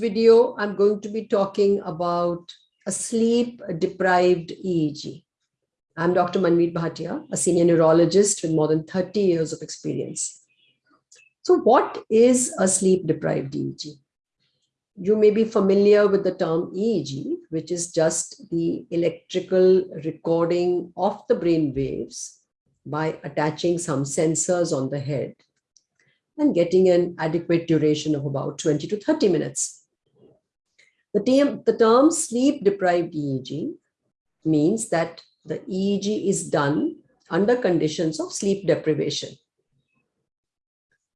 video, I'm going to be talking about a sleep deprived EEG. I'm Dr. Manmeet Bhatia, a senior neurologist with more than 30 years of experience. So what is a sleep deprived EEG? You may be familiar with the term EEG, which is just the electrical recording of the brain waves by attaching some sensors on the head and getting an adequate duration of about 20 to 30 minutes. The term, the term sleep deprived EEG means that the EEG is done under conditions of sleep deprivation.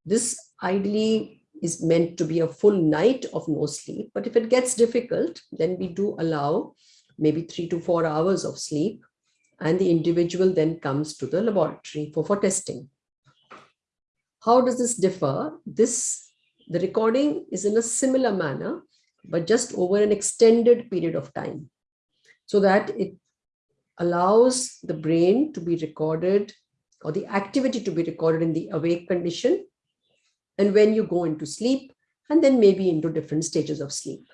This ideally is meant to be a full night of no sleep, but if it gets difficult, then we do allow maybe three to four hours of sleep and the individual then comes to the laboratory for, for testing. How does this differ? This, the recording is in a similar manner, but just over an extended period of time so that it allows the brain to be recorded or the activity to be recorded in the awake condition and when you go into sleep and then maybe into different stages of sleep.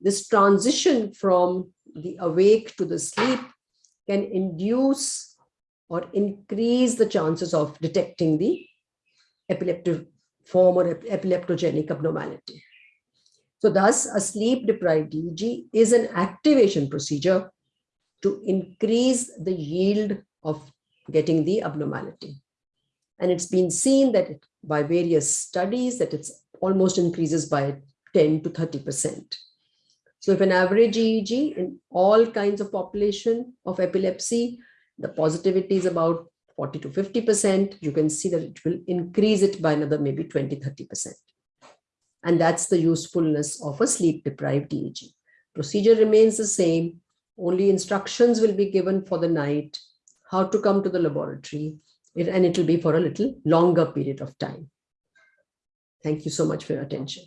This transition from the awake to the sleep can induce or increase the chances of detecting the epileptic form or epileptogenic abnormality. So thus a sleep deprived EEG is an activation procedure to increase the yield of getting the abnormality. And it's been seen that it, by various studies that it's almost increases by 10 to 30%. So if an average EEG in all kinds of population of epilepsy, the positivity is about 40 to 50%, you can see that it will increase it by another maybe 20, 30%. And that's the usefulness of a sleep deprived EEG. Procedure remains the same, only instructions will be given for the night, how to come to the laboratory, and it will be for a little longer period of time. Thank you so much for your attention.